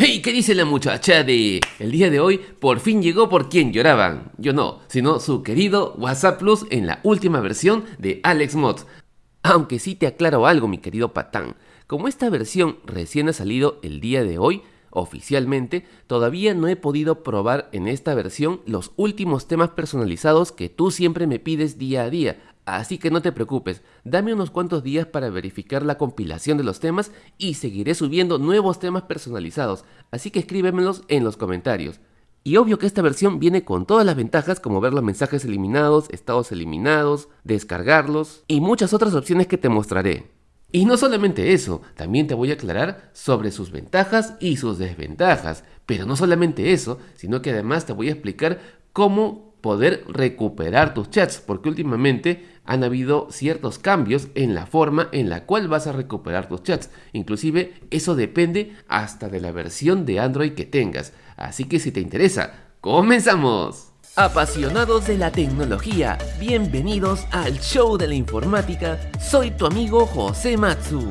Hey, ¿qué dice la muchacha de el día de hoy? Por fin llegó por quien lloraban. Yo no, sino su querido WhatsApp Plus en la última versión de Alex Mods. Aunque sí te aclaro algo, mi querido patán. Como esta versión recién ha salido el día de hoy, oficialmente, todavía no he podido probar en esta versión los últimos temas personalizados que tú siempre me pides día a día, Así que no te preocupes, dame unos cuantos días para verificar la compilación de los temas y seguiré subiendo nuevos temas personalizados, así que escríbemelos en los comentarios. Y obvio que esta versión viene con todas las ventajas como ver los mensajes eliminados, estados eliminados, descargarlos y muchas otras opciones que te mostraré. Y no solamente eso, también te voy a aclarar sobre sus ventajas y sus desventajas. Pero no solamente eso, sino que además te voy a explicar cómo poder recuperar tus chats, porque últimamente han habido ciertos cambios en la forma en la cual vas a recuperar tus chats. Inclusive eso depende hasta de la versión de Android que tengas. Así que si te interesa, ¡comenzamos! Apasionados de la tecnología, bienvenidos al show de la informática. Soy tu amigo José Matsu.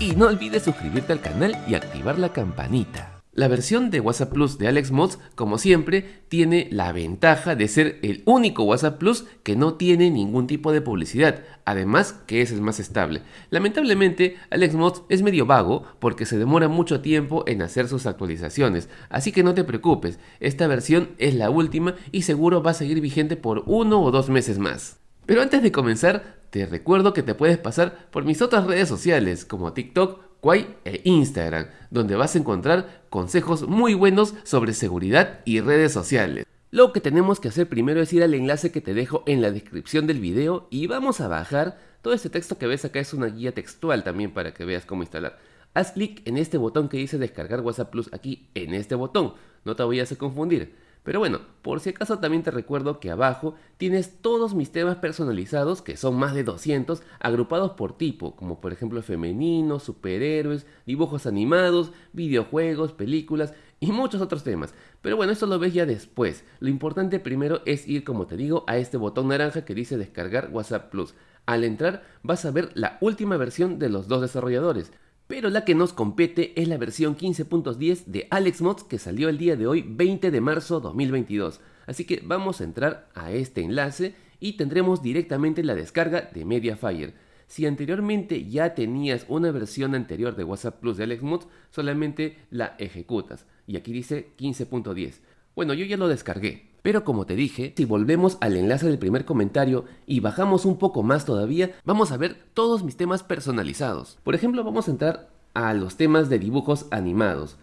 Y no olvides suscribirte al canal y activar la campanita. La versión de WhatsApp Plus de Alex Mods, como siempre, tiene la ventaja de ser el único WhatsApp Plus que no tiene ningún tipo de publicidad, además que es el más estable. Lamentablemente, Alex Mods es medio vago porque se demora mucho tiempo en hacer sus actualizaciones, así que no te preocupes, esta versión es la última y seguro va a seguir vigente por uno o dos meses más. Pero antes de comenzar, te recuerdo que te puedes pasar por mis otras redes sociales como TikTok, Quay e Instagram, donde vas a encontrar consejos muy buenos sobre seguridad y redes sociales. Lo que tenemos que hacer primero es ir al enlace que te dejo en la descripción del video y vamos a bajar. Todo este texto que ves acá es una guía textual también para que veas cómo instalar. Haz clic en este botón que dice descargar WhatsApp Plus aquí en este botón, no te vayas a confundir. Pero bueno, por si acaso también te recuerdo que abajo tienes todos mis temas personalizados, que son más de 200, agrupados por tipo, como por ejemplo femenino, superhéroes, dibujos animados, videojuegos, películas y muchos otros temas. Pero bueno, eso lo ves ya después. Lo importante primero es ir, como te digo, a este botón naranja que dice descargar WhatsApp Plus. Al entrar vas a ver la última versión de los dos desarrolladores. Pero la que nos compete es la versión 15.10 de Alex Mods que salió el día de hoy 20 de marzo 2022. Así que vamos a entrar a este enlace y tendremos directamente la descarga de Mediafire. Si anteriormente ya tenías una versión anterior de WhatsApp Plus de Alex Mods, solamente la ejecutas. Y aquí dice 15.10. Bueno, yo ya lo descargué. Pero como te dije, si volvemos al enlace del primer comentario y bajamos un poco más todavía, vamos a ver todos mis temas personalizados. Por ejemplo, vamos a entrar a los temas de dibujos animados.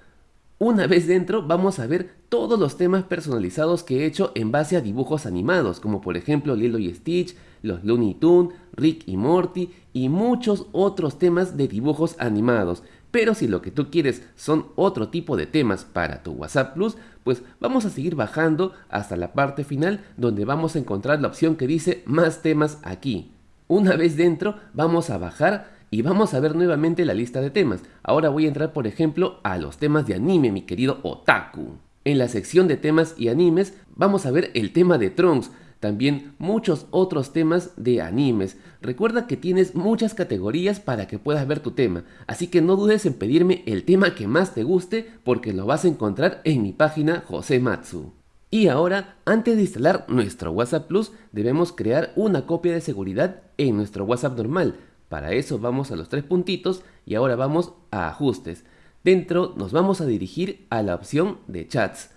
Una vez dentro vamos a ver todos los temas personalizados que he hecho en base a dibujos animados, como por ejemplo Lilo y Stitch, los Looney Tunes, Rick y Morty y muchos otros temas de dibujos animados. Pero si lo que tú quieres son otro tipo de temas para tu WhatsApp Plus, pues vamos a seguir bajando hasta la parte final donde vamos a encontrar la opción que dice más temas aquí. Una vez dentro vamos a bajar y vamos a ver nuevamente la lista de temas. Ahora voy a entrar por ejemplo a los temas de anime, mi querido Otaku. En la sección de temas y animes vamos a ver el tema de Trunks, también muchos otros temas de animes. Recuerda que tienes muchas categorías para que puedas ver tu tema, así que no dudes en pedirme el tema que más te guste porque lo vas a encontrar en mi página José Matsu. Y ahora, antes de instalar nuestro WhatsApp Plus, debemos crear una copia de seguridad en nuestro WhatsApp normal. Para eso vamos a los tres puntitos y ahora vamos a ajustes. Dentro nos vamos a dirigir a la opción de chats.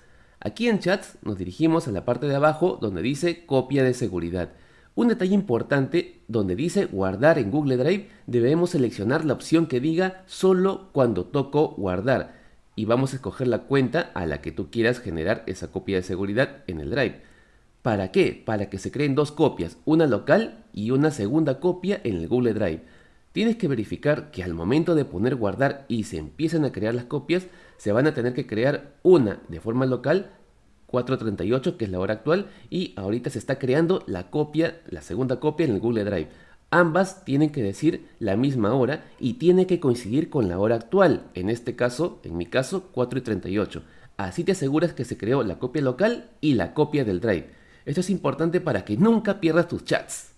Aquí en chats nos dirigimos a la parte de abajo donde dice copia de seguridad. Un detalle importante, donde dice guardar en Google Drive, debemos seleccionar la opción que diga solo cuando toco guardar y vamos a escoger la cuenta a la que tú quieras generar esa copia de seguridad en el Drive. ¿Para qué? Para que se creen dos copias, una local y una segunda copia en el Google Drive. Tienes que verificar que al momento de poner guardar y se empiezan a crear las copias, se van a tener que crear una de forma local 4.38 que es la hora actual y ahorita se está creando la copia, la segunda copia en el Google Drive. Ambas tienen que decir la misma hora y tiene que coincidir con la hora actual, en este caso, en mi caso, 4.38. Así te aseguras que se creó la copia local y la copia del Drive. Esto es importante para que nunca pierdas tus chats.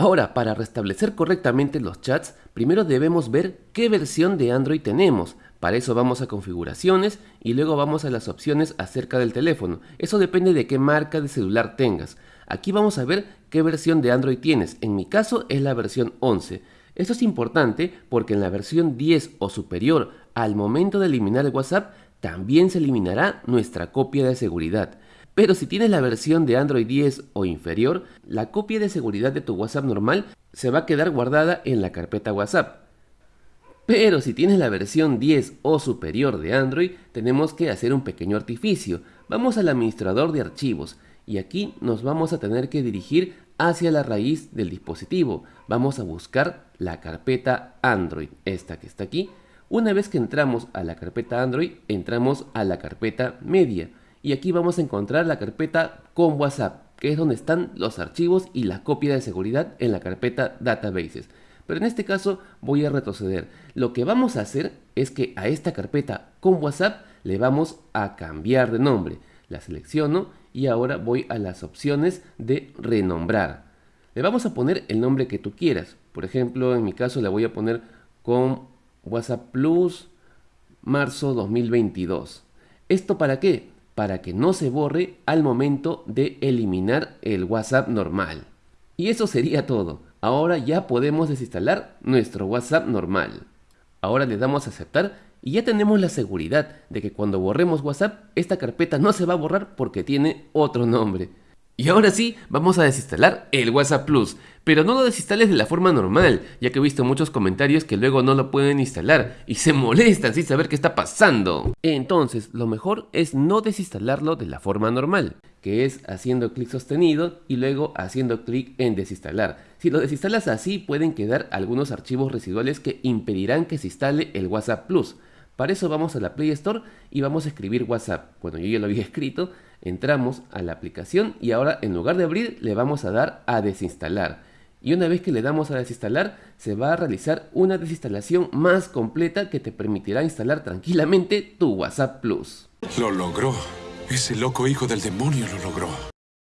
Ahora, para restablecer correctamente los chats, primero debemos ver qué versión de Android tenemos. Para eso vamos a configuraciones y luego vamos a las opciones acerca del teléfono. Eso depende de qué marca de celular tengas. Aquí vamos a ver qué versión de Android tienes. En mi caso es la versión 11. Esto es importante porque en la versión 10 o superior, al momento de eliminar el WhatsApp, también se eliminará nuestra copia de seguridad. Pero si tienes la versión de Android 10 o inferior, la copia de seguridad de tu WhatsApp normal se va a quedar guardada en la carpeta WhatsApp. Pero si tienes la versión 10 o superior de Android, tenemos que hacer un pequeño artificio. Vamos al administrador de archivos y aquí nos vamos a tener que dirigir hacia la raíz del dispositivo. Vamos a buscar la carpeta Android, esta que está aquí. Una vez que entramos a la carpeta Android, entramos a la carpeta media y aquí vamos a encontrar la carpeta con WhatsApp, que es donde están los archivos y la copia de seguridad en la carpeta Databases. Pero en este caso voy a retroceder. Lo que vamos a hacer es que a esta carpeta con WhatsApp le vamos a cambiar de nombre. La selecciono y ahora voy a las opciones de renombrar. Le vamos a poner el nombre que tú quieras. Por ejemplo, en mi caso le voy a poner con WhatsApp Plus marzo 2022. ¿Esto para qué? Para que no se borre al momento de eliminar el WhatsApp normal. Y eso sería todo. Ahora ya podemos desinstalar nuestro WhatsApp normal. Ahora le damos a aceptar y ya tenemos la seguridad de que cuando borremos WhatsApp, esta carpeta no se va a borrar porque tiene otro nombre. Y ahora sí, vamos a desinstalar el WhatsApp Plus, pero no lo desinstales de la forma normal, ya que he visto muchos comentarios que luego no lo pueden instalar y se molestan sin saber qué está pasando. Entonces, lo mejor es no desinstalarlo de la forma normal, que es haciendo clic sostenido y luego haciendo clic en desinstalar. Si lo desinstalas así, pueden quedar algunos archivos residuales que impedirán que se instale el WhatsApp Plus. Para eso vamos a la Play Store y vamos a escribir WhatsApp. Bueno, yo ya lo había escrito, entramos a la aplicación y ahora en lugar de abrir le vamos a dar a desinstalar. Y una vez que le damos a desinstalar, se va a realizar una desinstalación más completa que te permitirá instalar tranquilamente tu WhatsApp Plus. Lo logró. Ese loco hijo del demonio lo logró.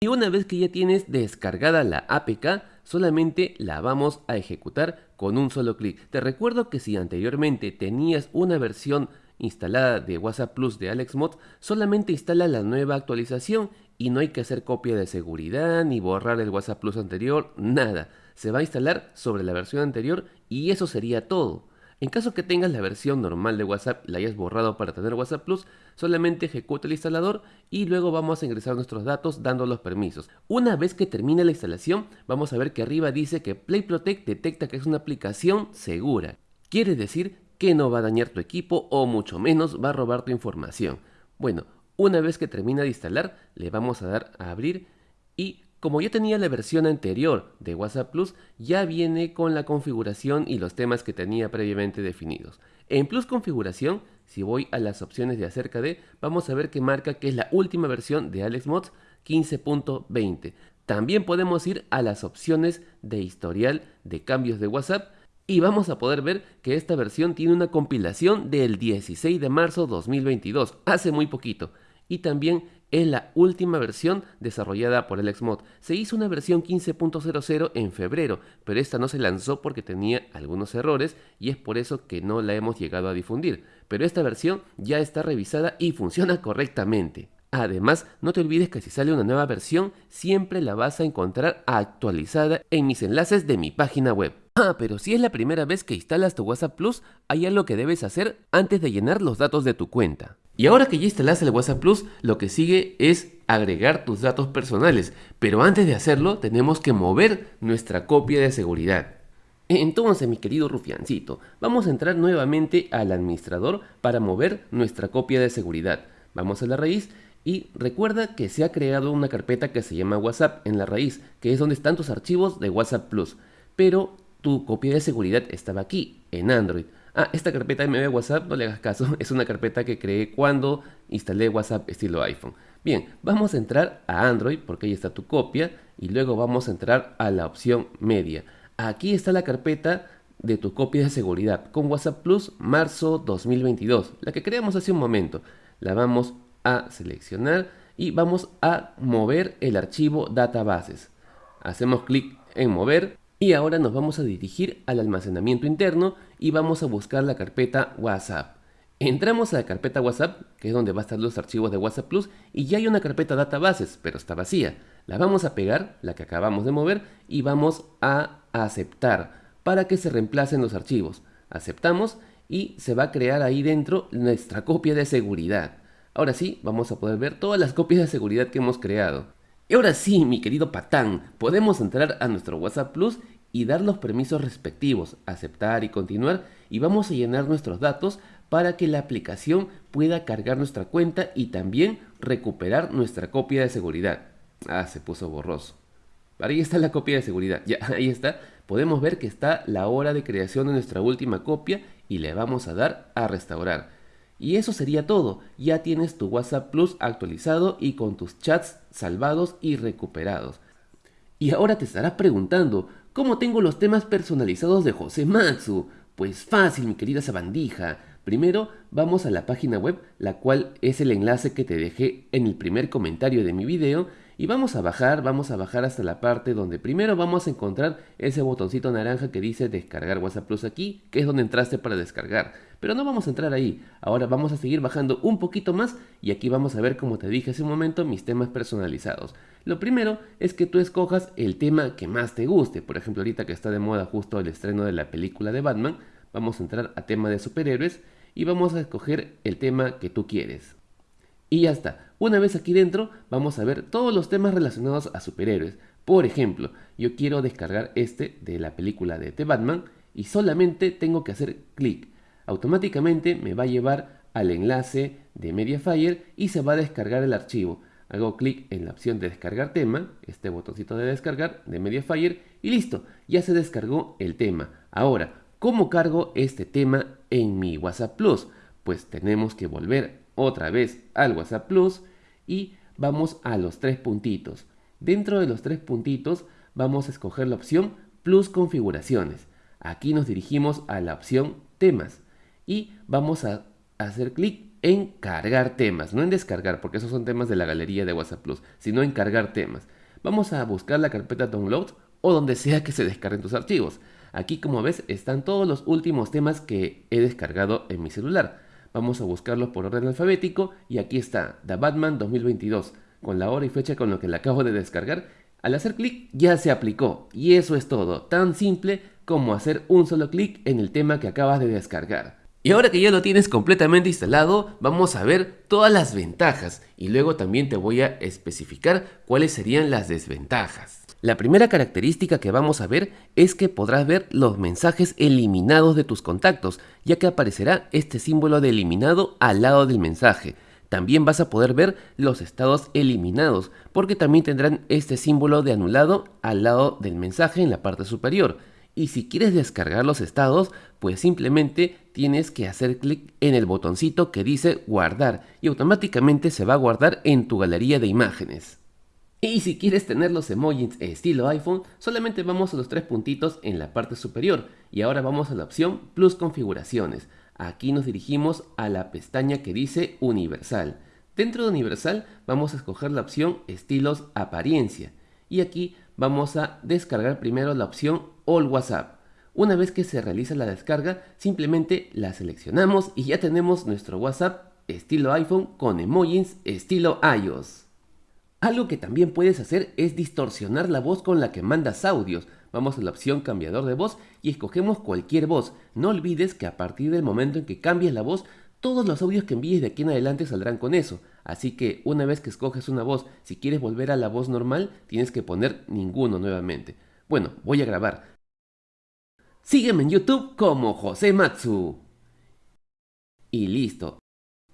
Y una vez que ya tienes descargada la APK, solamente la vamos a ejecutar con un solo clic. Te recuerdo que si anteriormente tenías una versión instalada de WhatsApp Plus de AlexMod, solamente instala la nueva actualización y no hay que hacer copia de seguridad ni borrar el WhatsApp Plus anterior, nada. Se va a instalar sobre la versión anterior y eso sería todo. En caso que tengas la versión normal de WhatsApp y la hayas borrado para tener WhatsApp Plus, solamente ejecuta el instalador y luego vamos a ingresar nuestros datos dando los permisos. Una vez que termine la instalación, vamos a ver que arriba dice que Play Protect detecta que es una aplicación segura. Quiere decir que no va a dañar tu equipo o mucho menos va a robar tu información. Bueno, una vez que termina de instalar, le vamos a dar a abrir y como ya tenía la versión anterior de WhatsApp Plus, ya viene con la configuración y los temas que tenía previamente definidos. En Plus Configuración, si voy a las opciones de acerca de, vamos a ver que marca que es la última versión de AlexMods 15.20. También podemos ir a las opciones de historial de cambios de WhatsApp y vamos a poder ver que esta versión tiene una compilación del 16 de marzo 2022, hace muy poquito. Y también es la última versión desarrollada por el Xmod. Se hizo una versión 15.00 en febrero, pero esta no se lanzó porque tenía algunos errores y es por eso que no la hemos llegado a difundir. Pero esta versión ya está revisada y funciona correctamente. Además, no te olvides que si sale una nueva versión, siempre la vas a encontrar actualizada en mis enlaces de mi página web. Ah, pero si es la primera vez que instalas tu WhatsApp Plus, hay algo que debes hacer antes de llenar los datos de tu cuenta. Y ahora que ya instalas el WhatsApp Plus, lo que sigue es agregar tus datos personales, pero antes de hacerlo tenemos que mover nuestra copia de seguridad. Entonces, mi querido rufiancito, vamos a entrar nuevamente al administrador para mover nuestra copia de seguridad. Vamos a la raíz y recuerda que se ha creado una carpeta que se llama WhatsApp en la raíz, que es donde están tus archivos de WhatsApp Plus. Pero tu copia de seguridad estaba aquí, en Android. Ah, esta carpeta MB WhatsApp, no le hagas caso, es una carpeta que creé cuando instalé WhatsApp estilo iPhone. Bien, vamos a entrar a Android porque ahí está tu copia y luego vamos a entrar a la opción media. Aquí está la carpeta de tu copia de seguridad con WhatsApp Plus marzo 2022, la que creamos hace un momento. La vamos a seleccionar y vamos a mover el archivo databases. Hacemos clic en mover y ahora nos vamos a dirigir al almacenamiento interno y vamos a buscar la carpeta WhatsApp. Entramos a la carpeta WhatsApp, que es donde va a estar los archivos de WhatsApp Plus, y ya hay una carpeta databases, pero está vacía. La vamos a pegar, la que acabamos de mover, y vamos a aceptar para que se reemplacen los archivos. Aceptamos y se va a crear ahí dentro nuestra copia de seguridad. Ahora sí, vamos a poder ver todas las copias de seguridad que hemos creado. Y ahora sí, mi querido patán, podemos entrar a nuestro WhatsApp Plus y dar los permisos respectivos, aceptar y continuar, y vamos a llenar nuestros datos para que la aplicación pueda cargar nuestra cuenta y también recuperar nuestra copia de seguridad. Ah, se puso borroso. Ahí está la copia de seguridad. Ya, ahí está. Podemos ver que está la hora de creación de nuestra última copia y le vamos a dar a restaurar. Y eso sería todo. Ya tienes tu WhatsApp Plus actualizado y con tus chats salvados y recuperados. Y ahora te estarás preguntando, ¿cómo tengo los temas personalizados de José Matsu? Pues fácil, mi querida sabandija. Primero vamos a la página web, la cual es el enlace que te dejé en el primer comentario de mi video y vamos a bajar, vamos a bajar hasta la parte donde primero vamos a encontrar ese botoncito naranja que dice descargar WhatsApp Plus aquí, que es donde entraste para descargar. Pero no vamos a entrar ahí, ahora vamos a seguir bajando un poquito más y aquí vamos a ver como te dije hace un momento mis temas personalizados. Lo primero es que tú escojas el tema que más te guste, por ejemplo ahorita que está de moda justo el estreno de la película de Batman, vamos a entrar a tema de superhéroes y vamos a escoger el tema que tú quieres. Y ya está. Una vez aquí dentro vamos a ver todos los temas relacionados a superhéroes. Por ejemplo, yo quiero descargar este de la película de The Batman y solamente tengo que hacer clic. Automáticamente me va a llevar al enlace de Mediafire y se va a descargar el archivo. Hago clic en la opción de descargar tema, este botoncito de descargar de Mediafire y listo, ya se descargó el tema. Ahora, ¿cómo cargo este tema en mi WhatsApp Plus? Pues tenemos que volver otra vez al WhatsApp Plus y vamos a los tres puntitos. Dentro de los tres puntitos vamos a escoger la opción Plus configuraciones. Aquí nos dirigimos a la opción temas y vamos a hacer clic en cargar temas, no en descargar porque esos son temas de la galería de WhatsApp Plus, sino en cargar temas. Vamos a buscar la carpeta download o donde sea que se descarguen tus archivos. Aquí como ves están todos los últimos temas que he descargado en mi celular. Vamos a buscarlos por orden alfabético y aquí está, The Batman 2022, con la hora y fecha con lo que le acabo de descargar. Al hacer clic ya se aplicó y eso es todo, tan simple como hacer un solo clic en el tema que acabas de descargar. Y ahora que ya lo tienes completamente instalado, vamos a ver todas las ventajas y luego también te voy a especificar cuáles serían las desventajas. La primera característica que vamos a ver es que podrás ver los mensajes eliminados de tus contactos, ya que aparecerá este símbolo de eliminado al lado del mensaje. También vas a poder ver los estados eliminados, porque también tendrán este símbolo de anulado al lado del mensaje en la parte superior. Y si quieres descargar los estados, pues simplemente tienes que hacer clic en el botoncito que dice guardar y automáticamente se va a guardar en tu galería de imágenes. Y si quieres tener los emojis estilo iPhone, solamente vamos a los tres puntitos en la parte superior y ahora vamos a la opción Plus configuraciones. Aquí nos dirigimos a la pestaña que dice Universal. Dentro de Universal vamos a escoger la opción Estilos Apariencia y aquí vamos a descargar primero la opción All WhatsApp. Una vez que se realiza la descarga, simplemente la seleccionamos y ya tenemos nuestro WhatsApp estilo iPhone con emojis estilo iOS. Algo que también puedes hacer es distorsionar la voz con la que mandas audios. Vamos a la opción cambiador de voz y escogemos cualquier voz. No olvides que a partir del momento en que cambies la voz, todos los audios que envíes de aquí en adelante saldrán con eso. Así que una vez que escoges una voz, si quieres volver a la voz normal, tienes que poner ninguno nuevamente. Bueno, voy a grabar. Sígueme en YouTube como José Matsu. Y listo.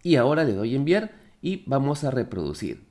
Y ahora le doy enviar y vamos a reproducir.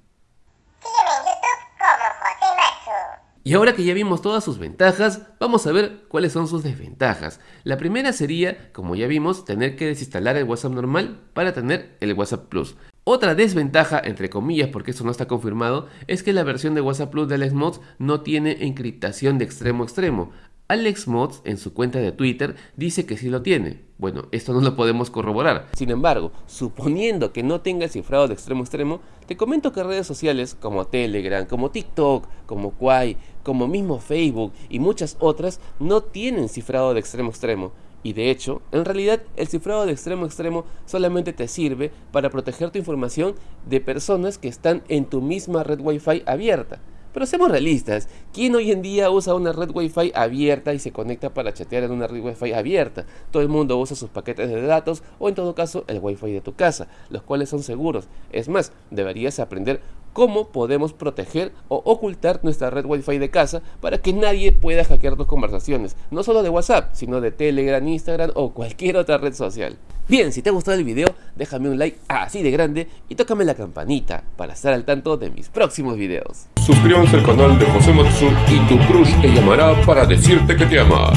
Y ahora que ya vimos todas sus ventajas, vamos a ver cuáles son sus desventajas. La primera sería, como ya vimos, tener que desinstalar el WhatsApp normal para tener el WhatsApp Plus. Otra desventaja, entre comillas, porque esto no está confirmado, es que la versión de WhatsApp Plus de Alex Mods no tiene encriptación de extremo a extremo. Alex Mods en su cuenta de Twitter dice que sí lo tiene. Bueno, esto no lo podemos corroborar. Sin embargo, suponiendo que no tenga el cifrado de extremo extremo, te comento que redes sociales como Telegram, como TikTok, como Quai, como mismo Facebook y muchas otras no tienen cifrado de extremo extremo. Y de hecho, en realidad el cifrado de extremo extremo solamente te sirve para proteger tu información de personas que están en tu misma red Wi-Fi abierta. Pero seamos realistas, ¿quién hoy en día usa una red Wi-Fi abierta y se conecta para chatear en una red Wi-Fi abierta? Todo el mundo usa sus paquetes de datos o en todo caso el Wi-Fi de tu casa, los cuales son seguros. Es más, deberías aprender cómo podemos proteger o ocultar nuestra red Wi-Fi de casa para que nadie pueda hackear tus conversaciones, no solo de WhatsApp, sino de Telegram, Instagram o cualquier otra red social. Bien, si te ha gustado el video, déjame un like así de grande y tócame la campanita para estar al tanto de mis próximos videos. Suscríbanse al canal de José Matsu y tu crush te llamará para decirte que te ama.